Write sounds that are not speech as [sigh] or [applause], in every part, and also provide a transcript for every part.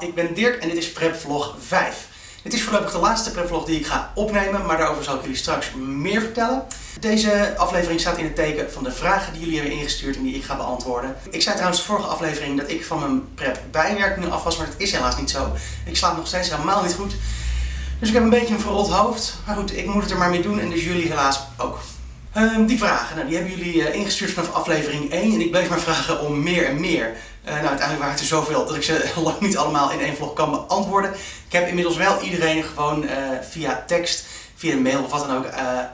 ik ben Dirk en dit is Prepvlog 5. Dit is voorlopig de laatste prepvlog die ik ga opnemen, maar daarover zal ik jullie straks meer vertellen. Deze aflevering staat in het teken van de vragen die jullie hebben ingestuurd en die ik ga beantwoorden. Ik zei trouwens de vorige aflevering dat ik van mijn prep bijwerking af was, maar dat is helaas niet zo. Ik slaap nog steeds helemaal niet goed. Dus ik heb een beetje een verrot hoofd. Maar goed, ik moet het er maar mee doen en dus jullie helaas ook. Ehm, die vragen, nou, die hebben jullie uh, ingestuurd vanaf aflevering 1 en ik bleef maar vragen om meer en meer. Uh, nou, uiteindelijk waren het er zoveel dat ik ze [laughs] lang niet allemaal in één vlog kan beantwoorden. Ik heb inmiddels wel iedereen gewoon uh, via tekst, via mail of wat dan ook,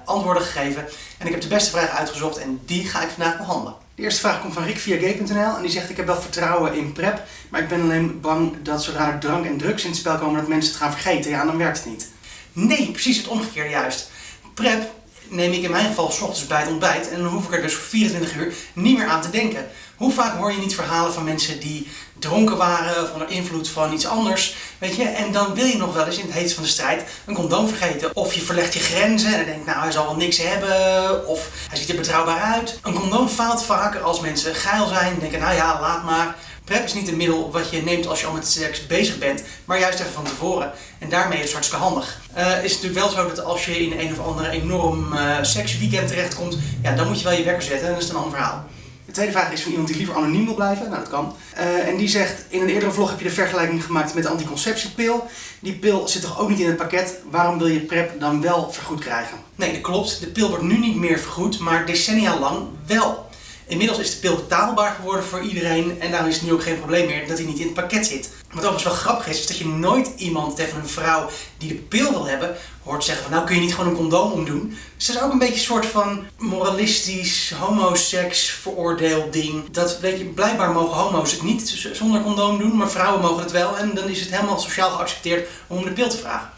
antwoorden gegeven. En ik heb de beste vragen uitgezocht en die ga ik vandaag behandelen. De eerste vraag komt van Rick via gay.nl en die zegt ik heb wel vertrouwen in prep, maar ik ben alleen bang dat zodra er drank en drugs in het spel komen dat mensen het gaan vergeten. Ja, dan werkt het niet. Nee, precies het omgekeerde juist. Prep neem ik in mijn geval s ochtends bij het ontbijt en dan hoef ik er dus voor 24 uur niet meer aan te denken. Hoe vaak hoor je niet verhalen van mensen die dronken waren of onder invloed van iets anders, weet je? En dan wil je nog wel eens in het heetst van de strijd een condoom vergeten. Of je verlegt je grenzen en denkt, nou hij zal wel niks hebben, of hij ziet er betrouwbaar uit. Een condoom faalt vaker als mensen geil zijn en denken, nou ja, laat maar. PrEP is niet een middel wat je neemt als je al met seks bezig bent, maar juist even van tevoren. En daarmee is het hartstikke handig. Uh, is natuurlijk wel zo dat als je in een of andere enorm uh, seksweekend terechtkomt, ja, dan moet je wel je wekker zetten en dat is een ander verhaal. De tweede vraag is van iemand die liever anoniem wil blijven. Nou, dat kan. Uh, en die zegt, in een eerdere vlog heb je de vergelijking gemaakt met de anticonceptiepil. Die pil zit toch ook niet in het pakket? Waarom wil je PrEP dan wel vergoed krijgen? Nee, dat klopt. De pil wordt nu niet meer vergoed, maar decennia lang wel. Inmiddels is de pil betaalbaar geworden voor iedereen en daarom is het nu ook geen probleem meer dat hij niet in het pakket zit. Wat overigens wel grappig is, is dat je nooit iemand tegen een vrouw die de pil wil hebben, hoort zeggen van nou kun je niet gewoon een condoom omdoen. Dus dat is ook een beetje een soort van moralistisch, homoseks veroordeeld ding. Dat weet je, blijkbaar mogen homo's het niet zonder condoom doen, maar vrouwen mogen het wel en dan is het helemaal sociaal geaccepteerd om de pil te vragen.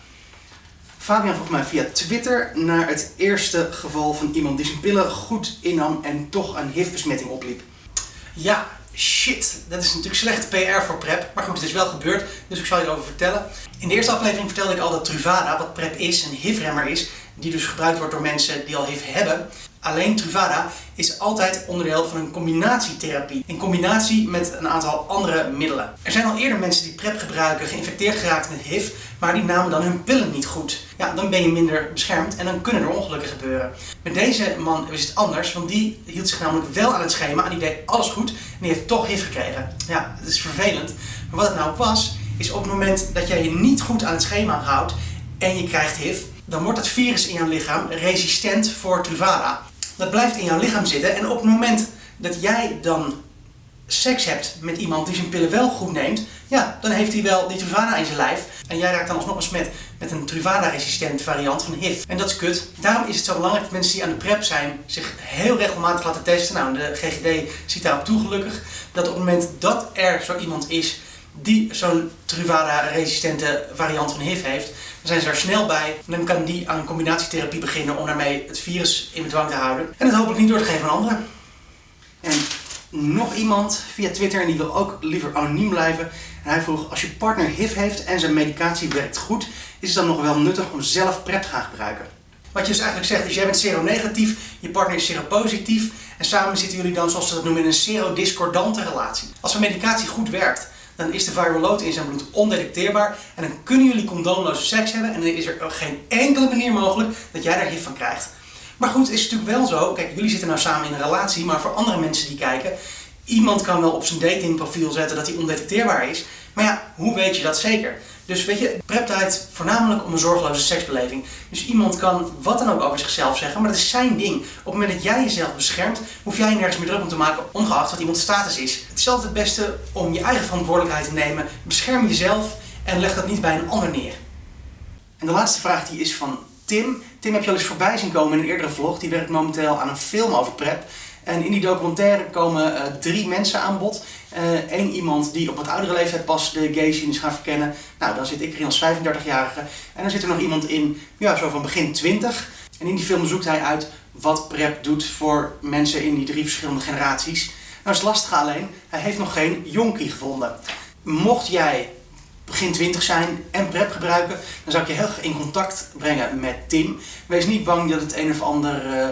Fabian vroeg mij via Twitter naar het eerste geval van iemand die zijn pillen goed innam en toch een HIV-besmetting opliep. Ja, shit. Dat is natuurlijk slechte PR voor PrEP. Maar goed, het is wel gebeurd, dus ik zal je erover vertellen. In de eerste aflevering vertelde ik al dat Truvada, wat PrEP is, een HIV-remmer is. Die dus gebruikt wordt door mensen die al HIV hebben. Alleen Truvada is altijd onderdeel van een combinatietherapie. In combinatie met een aantal andere middelen. Er zijn al eerder mensen die PrEP gebruiken, geïnfecteerd geraakt met HIV, maar die namen dan hun pillen niet goed. Ja, dan ben je minder beschermd en dan kunnen er ongelukken gebeuren. Met deze man is het anders, want die hield zich namelijk wel aan het schema en die deed alles goed en die heeft toch HIV gekregen. Ja, het is vervelend. Maar wat het nou was, is op het moment dat jij je niet goed aan het schema houdt en je krijgt HIV, dan wordt het virus in jouw lichaam resistent voor Truvada dat blijft in jouw lichaam zitten. En op het moment dat jij dan seks hebt met iemand die zijn pillen wel goed neemt, ja, dan heeft hij wel die Truvada in zijn lijf. En jij raakt dan alsnog besmet met een Truvada-resistent variant van HIV. En dat is kut. Daarom is het zo belangrijk dat mensen die aan de PrEP zijn zich heel regelmatig laten testen. Nou, de GGD ziet daarop toe gelukkig. Dat op het moment dat er zo iemand is die zo'n Truvada-resistente variant van HIV heeft, dan zijn ze er snel bij. En dan kan die aan een combinatietherapie beginnen om daarmee het virus in bedwang te houden. En het hopelijk niet door te geven aan anderen. En nog iemand via Twitter en die wil ook liever anoniem blijven. En hij vroeg, als je partner HIV heeft en zijn medicatie werkt goed, is het dan nog wel nuttig om zelf PrEP te gaan gebruiken? Wat je dus eigenlijk zegt is, jij bent seronegatief, je partner is seropositief en samen zitten jullie dan, zoals ze dat noemen, in een serodiscordante relatie. Als een medicatie goed werkt, dan is de viral load in zijn bloed ondetecteerbaar en dan kunnen jullie condoomloze seks hebben en dan is er geen enkele manier mogelijk dat jij daar HIV van krijgt. Maar goed, het is natuurlijk wel zo, kijk jullie zitten nou samen in een relatie, maar voor andere mensen die kijken, iemand kan wel op zijn datingprofiel zetten dat hij ondetecteerbaar is, maar ja, hoe weet je dat zeker? Dus weet je, prep draait voornamelijk om een zorgeloze seksbeleving. Dus iemand kan wat dan ook over zichzelf zeggen, maar dat is zijn ding. Op het moment dat jij jezelf beschermt, hoef jij nergens meer druk om te maken, ongeacht wat iemands status is. Het is altijd het beste om je eigen verantwoordelijkheid te nemen. Bescherm jezelf en leg dat niet bij een ander neer. En de laatste vraag die is van Tim. Tim heb je al eens voorbij zien komen in een eerdere vlog. Die werkt momenteel aan een film over prep. En in die documentaire komen uh, drie mensen aan bod. Eén uh, iemand die op wat oudere leeftijd pas de gay scene is gaan verkennen. Nou, dan zit ik erin als 35-jarige. En dan zit er nog iemand in, ja, zo van begin 20. En in die film zoekt hij uit wat PrEP doet voor mensen in die drie verschillende generaties. Nou is lastig alleen, hij heeft nog geen jonkie gevonden. Mocht jij begin 20 zijn en PrEP gebruiken, dan zou ik je heel erg in contact brengen met Tim. Wees niet bang dat het een of ander... Uh,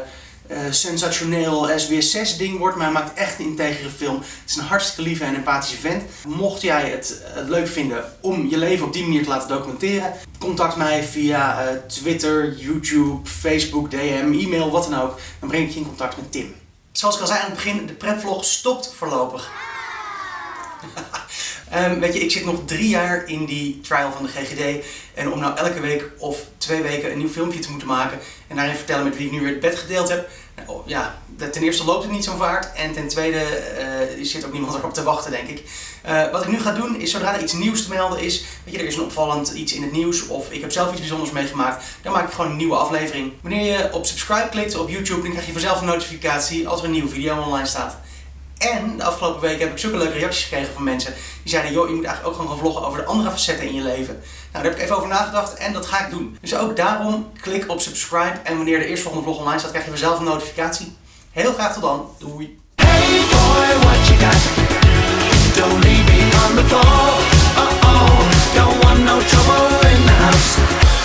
uh, sensationeel SBS 6 ding wordt, maar hij maakt echt een integere film. Het is een hartstikke lieve en empathische vent. Mocht jij het, leuk vinden om je leven op die manier te laten documenteren, contact mij via uh, Twitter, YouTube, Facebook, DM, e-mail, wat dan ook. Dan breng ik je in contact met Tim. Zoals ik al zei aan het begin, de prepvlog stopt voorlopig. [laughs] Um, weet je, ik zit nog drie jaar in die trial van de GGD. En om nou elke week of twee weken een nieuw filmpje te moeten maken en daarin vertellen met wie ik nu weer het bed gedeeld heb. Nou, oh, ja, ten eerste loopt het niet zo vaart en ten tweede uh, zit ook niemand erop te wachten, denk ik. Uh, wat ik nu ga doen is, zodra er iets nieuws te melden is, weet je, er is een opvallend iets in het nieuws of ik heb zelf iets bijzonders meegemaakt, dan maak ik gewoon een nieuwe aflevering. Wanneer je op subscribe klikt op YouTube, dan krijg je vanzelf een notificatie als er een nieuwe video online staat. En de afgelopen weken heb ik zulke leuke reacties gekregen van mensen. Die zeiden, joh, je moet eigenlijk ook gewoon gaan vloggen over de andere facetten in je leven. Nou, daar heb ik even over nagedacht en dat ga ik doen. Dus ook daarom, klik op subscribe. En wanneer de eerste volgende vlog online staat, krijg je vanzelf een notificatie. Heel graag tot dan. Doei. Hey boy, what you got? Don't leave me on the floor. Uh oh, no trouble in the house.